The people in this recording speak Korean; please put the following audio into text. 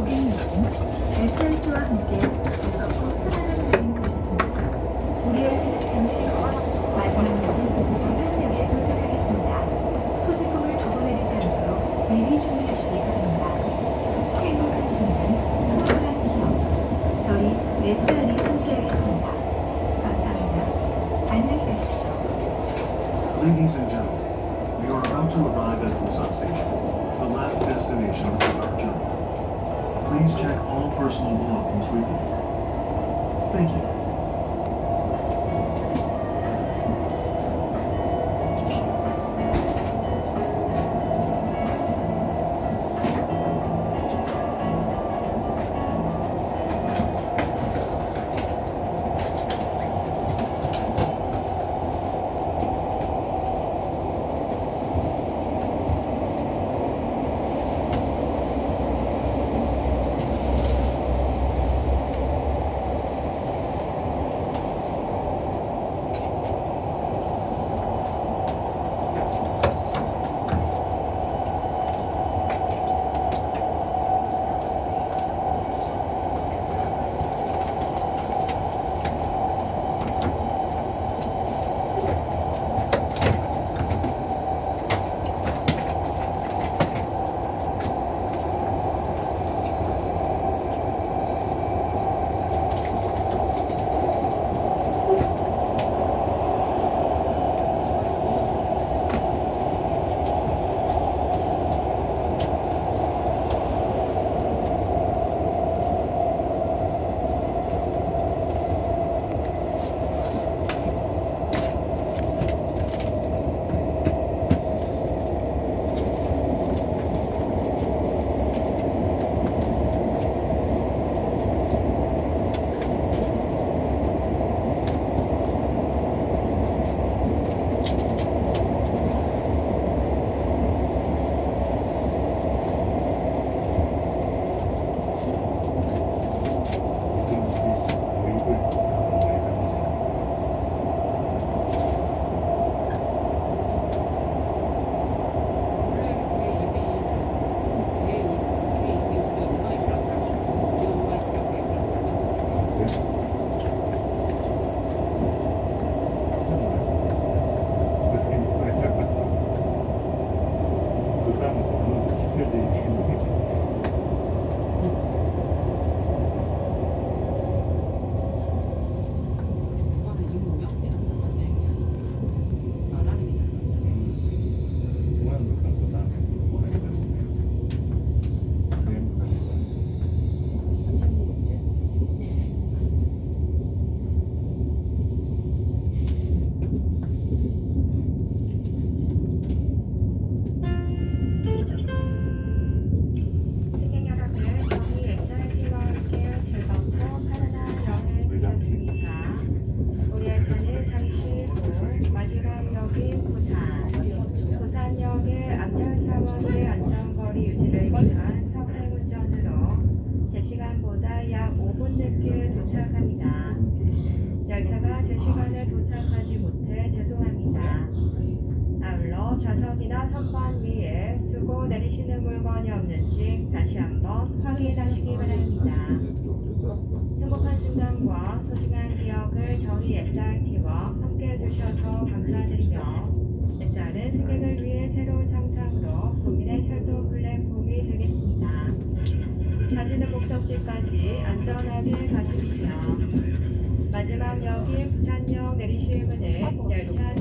고객님은 SRT와 함께 즐겁고 편안한 여행 되셨습니다. Please check all personal belongings with you. Thank you. city. 좌석이나 선반 위에 두고 내리시는 물건이 없는지 다시 한번 확인하시기 바랍니다. 행복한 순간과 소중한 기억을 저희 SRT와 함께 해주셔서 감사드리며 SR은 승객을 위해 새로운 상상으로 국민의 철도 플랫폼이 되겠습니다. 가시는 목적지까지 안전하게 가십시오. 마지막 역인 부산역 내리실 문은 열차